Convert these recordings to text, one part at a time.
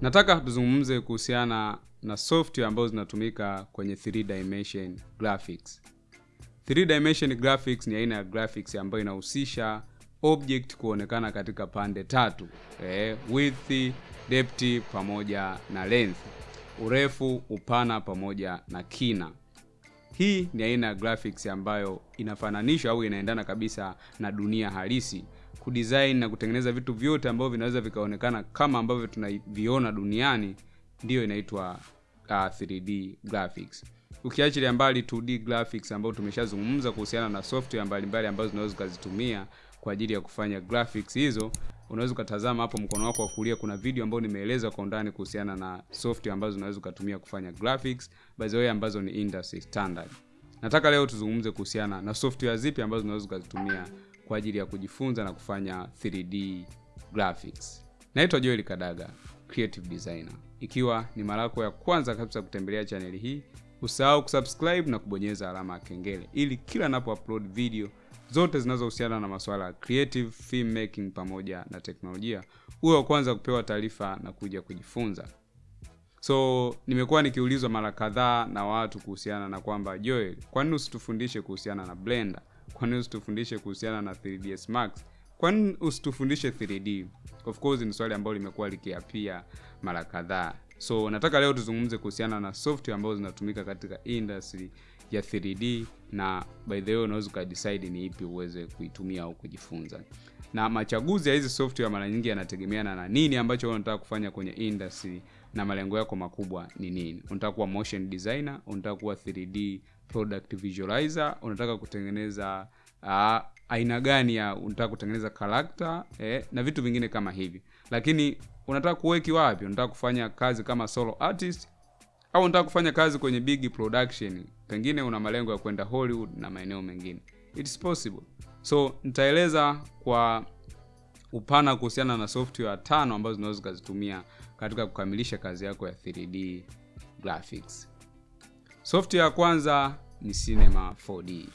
Nataka tuzungumze kuhusiana na software ambazo zinatumika kwenye 3 dimension graphics. 3 dimension graphics ni aina ya graphics ambayo inahusisha object kuonekana katika pande tatu, eh, width, depth pamoja na length, urefu, upana pamoja na kina. Hii ni aina ya graphics ambayo inafananishwa au inaendana kabisa na dunia halisi kudesign na kutengeneza vitu vyote ambavyo vinaweza vikaonekana kama ambavyo tunaviona duniani, ndiyo inaitwa uh, 3D graphics. Ukiachilia mbali 2D graphics ambayo tumeshazungumza kuhusiana na software mbalimbali ambazo zinaweza ukazitumia kwa ajili ya kufanya graphics hizo, unaweza ukatazama hapo mkono wako wa kulia, kuna video ambayo nimeeleza kwa undani kuhusiana na software ambazo unaweza ukatumia kufanya graphics by the way, ambazo ni industry standard. Nataka leo tuzungumze kuhusiana na software zipi ambazo unaweza ukazitumia kwa ajili ya kujifunza na kufanya 3D graphics. Naitwa Joel Kadaga, creative designer. Ikiwa ni mara yako ya kwanza kabisa kutembelea chaneli hii, usahau kusubscribe na kubonyeza alama ya kengele ili kila napo upload video zote zinazohusiana na masuala ya creative filmmaking pamoja na teknolojia, uwe wa kwanza kupewa taarifa na kuja kujifunza. So nimekuwa nikiulizwa mara kadhaa na watu kuhusiana na kwamba Joel, kwa nini usitufundishe kuhusiana na Blender? Kwa nini usitufundishe kuhusiana na 3ds Max? Kwa nini usitufundishe 3D? Of course ni swali ambalo limekuwa likiapia mara kadhaa. So nataka leo tuzungumze kuhusiana na software ambazo zinatumika katika industry ya 3D na by the way unaweza ukadecide ni ipi uweze kuitumia au kujifunza. Na machaguzi ya hizi software mara nyingi yanategemeana na nini ambacho unataka kufanya kwenye industry na malengo yako makubwa ni nini. Unataka kuwa motion designer, unataka kuwa 3D product visualizer, unataka kutengeneza uh, aina gani ya unataka kutengeneza character eh, na vitu vingine kama hivi. Lakini unataka kuweki wapi? Unataka kufanya kazi kama solo artist au unataka kufanya kazi kwenye big production, pengine una malengo ya kwenda Hollywood na maeneo mengine. It's possible. So nitaeleza kwa upana kuhusiana na software tano ambazo zinaweza zikazitumia katika kukamilisha kazi yako ya 3D graphics. Software ya kwanza ni Cinema 4D.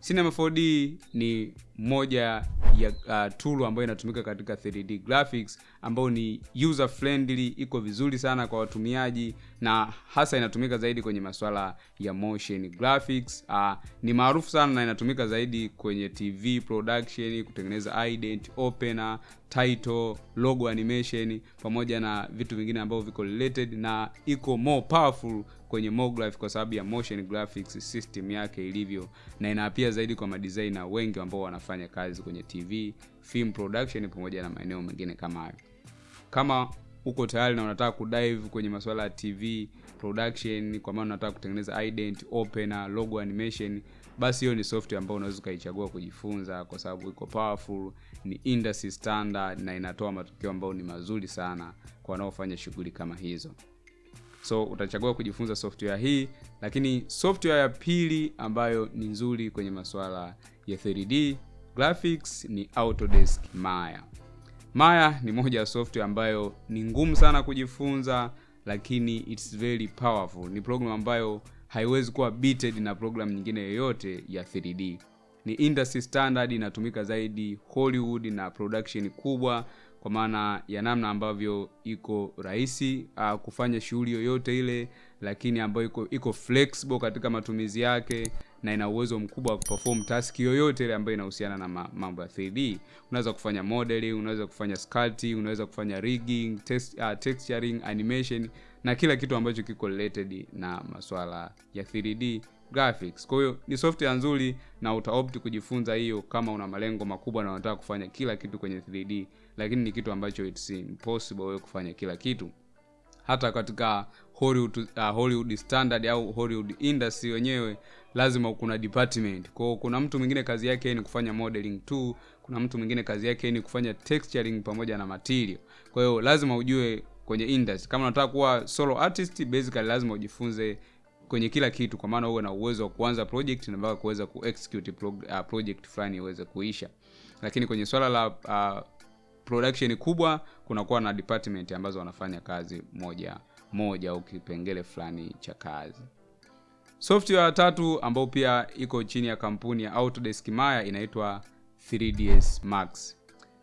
Cinema 4D ni moja ya uh, tool ambayo inatumika katika 3D graphics ambayo ni user friendly, iko vizuri sana kwa watumiaji na hasa inatumika zaidi kwenye masuala ya motion graphics. Uh, ni maarufu sana na inatumika zaidi kwenye TV production, kutengeneza ident, opener, title, logo animation pamoja na vitu vingine ambavyo viko related na iko more powerful kwenye MoGraph kwa sababu ya motion graphics system yake ilivyo, na inaapia zaidi kwa madesigner wengi ambao wanafanya kazi kwenye TV, film production pamoja na maeneo mengine kama hayo. Kama uko tayari na unataka kudive kwenye masuala ya TV production, kwa maana unataka kutengeneza ident, opener, logo animation, basi hiyo ni software ambayo unaweza ukaichagua kujifunza, kwa sababu iko powerful, ni industry standard na inatoa matokeo ambayo ni mazuri sana kwa wanaofanya shughuli kama hizo. So utachagua kujifunza software hii, lakini software ya pili ambayo ni nzuri kwenye masuala ya 3D graphics ni Autodesk Maya. Maya ni moja ya software ambayo ni ngumu sana kujifunza, lakini it's very powerful. Ni program ambayo haiwezi kuwa beated na program nyingine yoyote ya 3D. Ni industry standard, inatumika zaidi Hollywood na production kubwa kwa maana ya namna ambavyo iko rahisi uh, kufanya shughuli yoyote ile, lakini ambayo iko iko flexible katika matumizi yake na ina uwezo mkubwa wa kuperform task yoyote ile ambayo inahusiana na mambo ya 3D. Unaweza kufanya modeling, unaweza kufanya sculpting, unaweza kufanya rigging, test, uh, texturing, animation na kila kitu ambacho kiko related na masuala ya 3D graphics. Kwa hiyo ni software nzuri na utaopt kujifunza hiyo kama una malengo makubwa na unataka kufanya kila kitu kwenye 3D, lakini ni kitu ambacho it's impossible wewe kufanya kila kitu. Hata katika Hollywood, uh, Hollywood standard au Hollywood industry wenyewe lazima kuna department. Kwa kuna mtu mwingine kazi yake ni kufanya modeling tu, kuna mtu mwingine kazi yake ni kufanya texturing pamoja na material. Kwa hiyo lazima ujue kwenye industry. Kama unataka kuwa solo artist, basically lazima ujifunze kwenye kila kitu, kwa maana uwe na uwezo wa kuanza project na mpaka kuweza kuexecute pro, uh, project fulani iweze kuisha. Lakini kwenye swala la uh, production kubwa kunakuwa na department ambazo wanafanya kazi moja moja au kipengele fulani cha kazi. Software ya tatu ambayo pia iko chini ya kampuni ya Autodesk Maya inaitwa 3ds Max.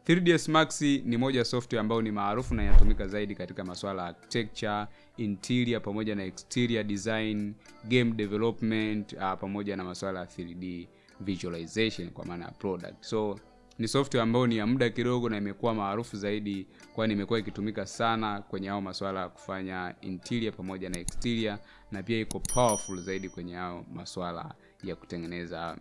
3ds max ni moja ya software ambayo ni maarufu na inatumika zaidi katika masuala ya architecture interior pamoja na exterior design game development uh, pamoja na masuala ya 3d visualization kwa maana ya product. So ni software ambayo ni ya muda kidogo na imekuwa maarufu zaidi kwani imekuwa ikitumika sana kwenye hao masuala ya kufanya interior pamoja na exterior na pia iko powerful zaidi kwenye hao masuala ya kutengeneza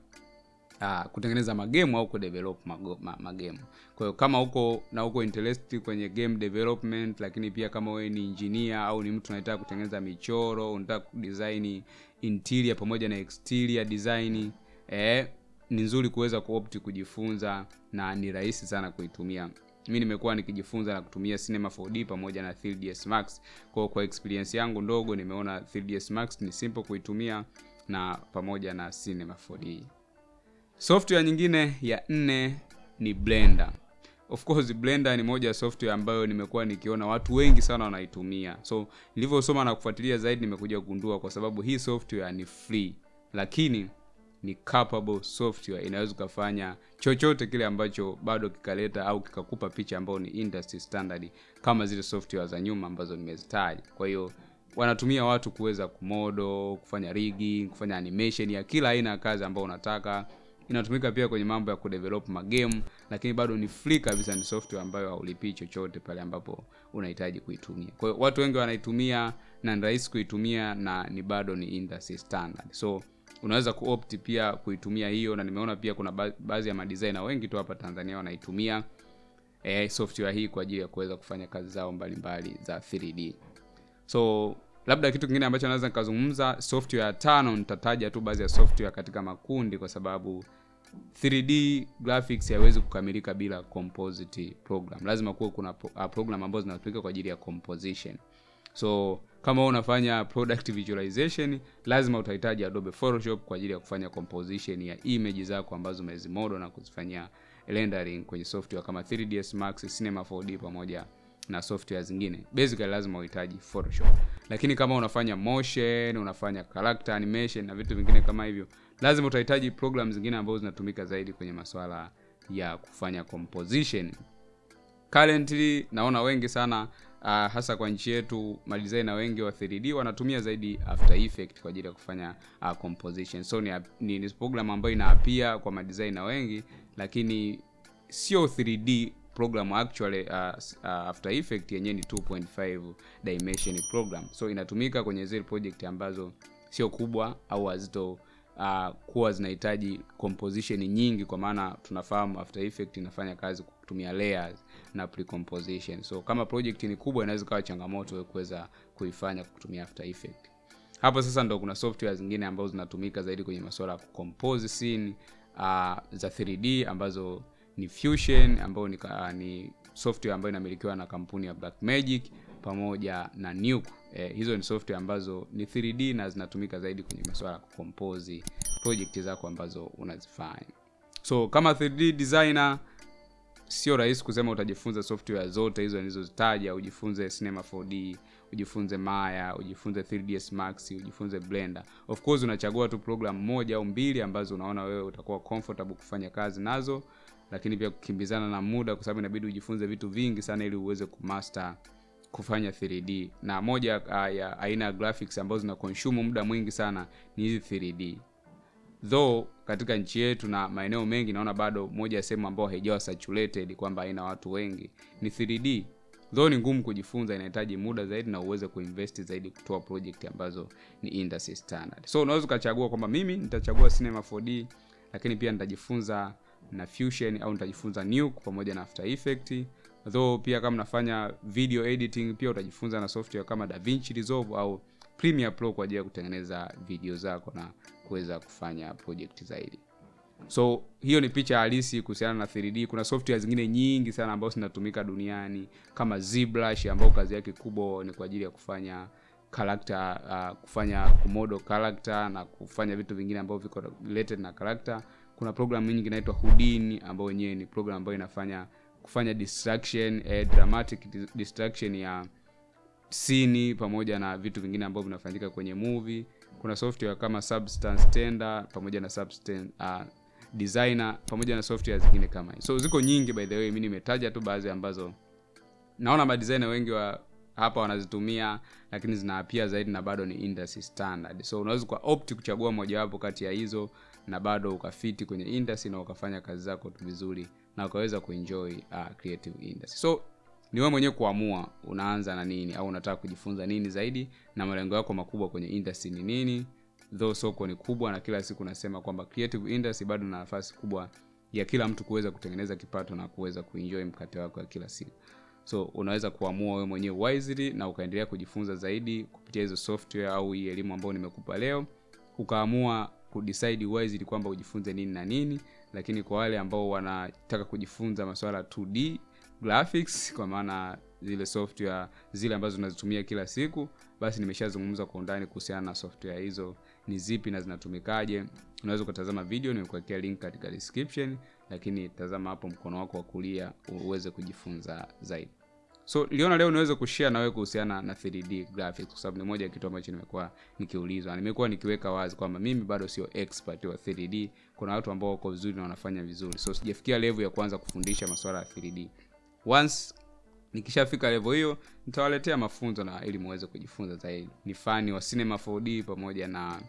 uh, kutengeneza magemu au kudevelop mago- ma- magemu. Kwa kama uko na uko interest kwenye game development lakini pia kama wewe ni engineer au ni mtu unataka kutengeneza michoro unataka kudesign interior pamoja na exterior design eh, ni nzuri kuweza kuopti kujifunza na ni rahisi sana kuitumia. Mi nimekuwa nikijifunza na kutumia cinema 4d pamoja na 3ds max. Kwa kwa experience yangu ndogo nimeona 3ds max ni simple kuitumia na pamoja na cinema 4d software nyingine ya nne ni blender. Of course blender ni moja ya software ambayo nimekuwa nikiona watu wengi sana wanaitumia. So nilivyosoma na kufuatilia zaidi nimekuja kugundua kwa sababu hii software ni free. Lakini ni capable software. Inaweza ukafanya chochote kile ambacho bado kikaleta au kikakupa picha ambayo ni industry standard kama zile software za nyuma ambazo nimezitaja. Kwa hiyo wanatumia watu kuweza kumodo kufanya rigging kufanya animation ya kila aina ya kazi ambayo unataka inatumika pia kwenye mambo ya kudevelop magame lakini bado ni free kabisa ni software ambayo haulipii chochote pale ambapo unahitaji kuitumia. Kwa hiyo watu wengi wanaitumia na ni rahisi kuitumia na ni bado ni industry standard. So unaweza kuopt pia kuitumia hiyo na nimeona pia kuna baadhi ya madesigner wengi tu hapa tanzania wanaitumia eh, software hii kwa ajili ya kuweza kufanya kazi zao mbalimbali mbali za 3d so labda kitu kingine ambacho naweza nikazungumza software ya tano nitataja tu baadhi ya software katika makundi kwa sababu 3d graphics haiwezi kukamilika bila composite program. Lazima kuwe kuna pro- uh, program ambazo zinatumika kwa ajili ya composition. So kama unafanya product visualization lazima utahitaji adobe photoshop kwa ajili ya kufanya composition ya image zako ambazo umezimodo na kuzifanyia rendering kwenye software kama 3ds max cinema 4d pamoja na software zingine. Basically lazima uhitaji photoshop lakini kama unafanya motion unafanya character animation na vitu vingine kama hivyo lazima utahitaji program zingine ambazo zinatumika zaidi kwenye masuala ya kufanya composition. Currently naona wengi sana uh, hasa kwa nchi yetu madesigner wengi wa 3d wanatumia zaidi after effect kwa ajili ya kufanya uh, composition. So ni, ni, ni program ambayo inaapia kwa madesigner wengi lakini sio 3d program actually uh, uh, after effect yenyewe ni 2.5 dimension program. So inatumika kwenye zile project ambazo sio kubwa au hazito uh, kuwa zinahitaji composition nyingi kwa maana tunafahamu after effect inafanya kazi kutumia layers na precomposition. So kama project ni kubwa inaweza kawa changamoto kuweza kuifanya kutumia after effect hapo sasa ndo kuna software zingine ambazo zinatumika zaidi kwenye masuala ya kucompose scene uh, za 3d ambazo ni fusion ambayo ni, uh, ni software ambayo inamilikiwa na kampuni ya Black Magic pamoja na nuke. Eh, hizo ni software ambazo ni 3d na zinatumika zaidi kwenye masuala ya kucompose project zako ambazo unazifanya. So kama 3d designer sio rahisi kusema utajifunza software zote hizo nilizozitaja. Ujifunze cinema 4d ujifunze maya ujifunze 3ds max ujifunze blender. Of course unachagua tu program moja au mbili ambazo unaona wewe utakuwa comfortable kufanya kazi nazo lakini pia kukimbizana na muda kwa sababu inabidi ujifunze vitu vingi sana ili uweze kumaster kufanya 3d na moja uh, ya aina ya graphics ambazo zina consume muda mwingi sana ni hizi 3d though katika nchi yetu na maeneo mengi naona bado moja ya sehemu ambayo haijawa saturated kwamba haina watu wengi ni 3d though ni ngumu kujifunza inahitaji muda zaidi na uweze kuinvest zaidi kutoa project ambazo ni industry standard. So unaweza ukachagua kwamba mimi nitachagua cinema 4d lakini pia nitajifunza na fusion au nitajifunza nuke pamoja na after effect though pia kama nafanya video editing pia utajifunza na software kama davinci resolve au premiere pro kwa ajili ya kutengeneza video zako na kuweza kufanya project zaidi. So hiyo ni picha halisi kuhusiana na 3d kuna software zingine nyingi sana ambazo zinatumika duniani kama zbrush ambayo kazi yake kubwa ni kwa ajili ya kufanya character uh, kufanya kumodo character na kufanya vitu vingine ambavyo viko related na character kuna program nyingi inaitwa houdini ambayo wenyewe ni program ambayo inafanya kufanya distraction eh, dramatic distraction ya sini pamoja na vitu vingine ambavyo vinafanyika kwenye movie. Kuna software kama substance tender pamoja na substance uh, designer pamoja na software zingine kama hizo. So ziko nyingi by the way mi nimetaja tu baadhi ambazo naona madesigner wengi wa hapa wanazitumia lakini zinaapia zaidi na bado ni industry standard. So unaweza kwa opt kuchagua mojawapo kati ya hizo na bado ukafiti kwenye industry na ukafanya kazi zako tu vizuri na ukaweza kuenjoy uh, creative industry. So ni wewe mwenyewe kuamua unaanza na nini au unataka kujifunza nini zaidi na malengo yako makubwa kwenye industry ni nini. Though soko ni kubwa na kila siku nasema kwamba creative industry bado na nafasi kubwa ya kila mtu kuweza kutengeneza kipato na kuweza kuenjoy mkate wako ya kila siku. So unaweza kuamua wewe mwenyewe wisely na ukaendelea kujifunza zaidi kupitia hizo software au hii elimu ambayo nimekupa leo. Ukaamua kudecide wisely kwamba ujifunze nini na nini lakini kwa wale ambao wanataka kujifunza masuala 2d graphics kwa maana zile software zile ambazo unazitumia kila siku basi nimeshazungumza kwa undani kuhusiana na software hizo ni zipi na zinatumikaje. Unaweza ukatazama video nimekuwekea link katika description lakini tazama hapo mkono wako wa kulia uweze kujifunza zaidi so niliona leo niweze kushare na wewe kuhusiana na 3d graphics kwa sababu ni moja ya kitu ambacho nimekuwa nikiulizwa nimekuwa nikiweka wazi kwamba mimi bado sio expert wa 3d kuna watu ambao wako vizuri na wanafanya vizuri. So sijafikia level ya kuanza kufundisha masuala ya 3d once nikishafika level hiyo nitawaletea mafunzo na ili muweze kujifunza zaidi. Ni fani wa cinema 4d pamoja na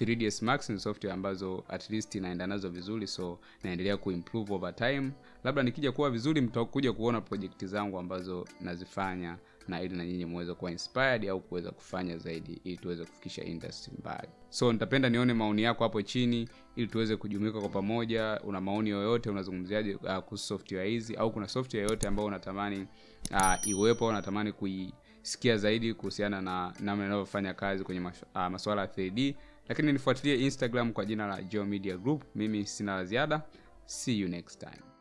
3ds max ni software ambazo at least naenda nazo vizuri so naendelea kuimprove over time. Labda nikija kuwa vizuri mtakuja kuona project zangu ambazo nazifanya na ili na nyinyi muweze kuwa inspired au kuweza kufanya zaidi ili tuweze kufikisha industry mbali. So nitapenda nione maoni yako hapo chini ili tuweze kujumuika kwa pamoja. Una maoni yoyote unazungumziaje uh, kuhusu software hizi? Au kuna software yoyote ambayo unatamani uh, iwepo au unatamani kuisikia zaidi kuhusiana na namna inavyofanya kazi kwenye mas, uh, masuala ya 3d lakini nifuatilie instagram kwa jina la Geo Media Group. Mimi sina la ziada. See you next time